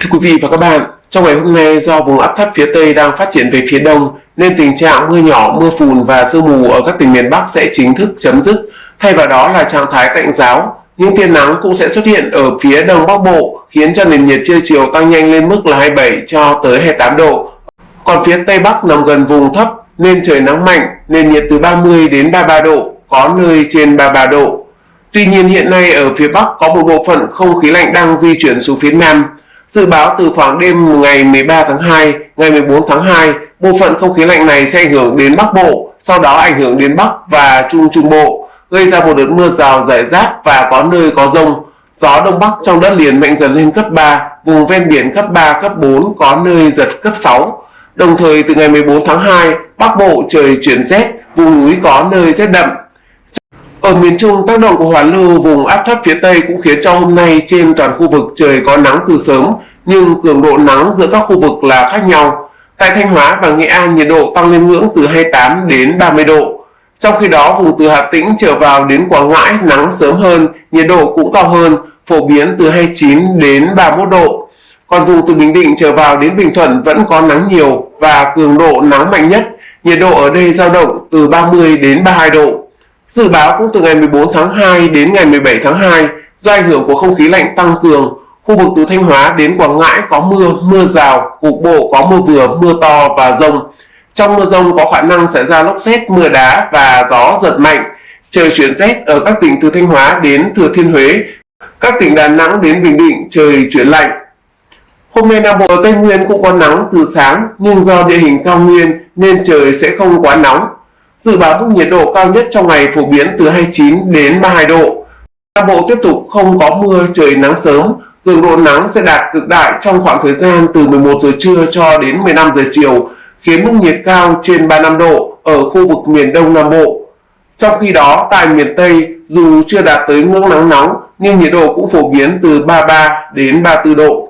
Thưa quý vị và các bạn, trong ngày hôm nay do vùng áp thấp phía Tây đang phát triển về phía Đông nên tình trạng mưa nhỏ, mưa phùn và sương mù ở các tỉnh miền Bắc sẽ chính thức chấm dứt. Thay vào đó là trạng thái tạnh giáo. Những tia nắng cũng sẽ xuất hiện ở phía Đông Bắc Bộ khiến cho nền nhiệt trưa chiều tăng nhanh lên mức là 27 cho tới 28 độ. Còn phía Tây Bắc nằm gần vùng thấp nên trời nắng mạnh, nền nhiệt từ 30 đến 33 độ, có nơi trên 33 độ. Tuy nhiên hiện nay ở phía Bắc có một bộ phận không khí lạnh đang di chuyển xuống phía Nam. Dự báo từ khoảng đêm ngày 13 tháng 2, ngày 14 tháng 2, bộ phận không khí lạnh này sẽ ảnh hưởng đến Bắc Bộ, sau đó ảnh hưởng đến Bắc và Trung Trung Bộ, gây ra một đợt mưa rào rải rác và có nơi có rông. Gió Đông Bắc trong đất liền mạnh dần lên cấp 3, vùng ven biển cấp 3, cấp 4, có nơi giật cấp 6. Đồng thời từ ngày 14 tháng 2, Bắc Bộ trời chuyển rét, vùng núi có nơi rét đậm. Ở miền Trung, tác động của hoàn lưu vùng áp thấp phía Tây cũng khiến cho hôm nay trên toàn khu vực trời có nắng từ sớm, nhưng cường độ nắng giữa các khu vực là khác nhau. Tại Thanh Hóa và Nghệ An, nhiệt độ tăng lên ngưỡng từ 28 đến 30 độ. Trong khi đó, vùng từ Hà Tĩnh trở vào đến Quảng Ngãi nắng sớm hơn, nhiệt độ cũng cao hơn, phổ biến từ 29 đến 31 độ. Còn vùng từ Bình Định trở vào đến Bình Thuận vẫn có nắng nhiều và cường độ nắng mạnh nhất, nhiệt độ ở đây dao động từ 30 đến 32 độ. Dự báo cũng từ ngày 14 tháng 2 đến ngày 17 tháng 2, do ảnh hưởng của không khí lạnh tăng cường, khu vực từ Thanh Hóa đến Quảng Ngãi có mưa, mưa rào, cục bộ có mưa vừa, mưa to và rông. Trong mưa rông có khả năng xảy ra lốc xét, mưa đá và gió giật mạnh. Trời chuyển rét ở các tỉnh từ Thanh Hóa đến Thừa Thiên Huế. Các tỉnh Đà Nẵng đến Bình Định trời chuyển lạnh. Hôm nay Nam Bộ Tây Nguyên cũng có nắng từ sáng nhưng do địa hình cao nguyên nên trời sẽ không quá nóng. Dự báo mức nhiệt độ cao nhất trong ngày phổ biến từ 29 đến 32 độ. Nam Bộ tiếp tục không có mưa, trời nắng sớm, cường độ nắng sẽ đạt cực đại trong khoảng thời gian từ 11 giờ trưa cho đến 15 giờ chiều, khiến mức nhiệt cao trên 35 độ ở khu vực miền Đông Nam Bộ. Trong khi đó, tại miền Tây, dù chưa đạt tới ngưỡng nắng nóng, nhưng nhiệt độ cũng phổ biến từ 33 đến 34 độ.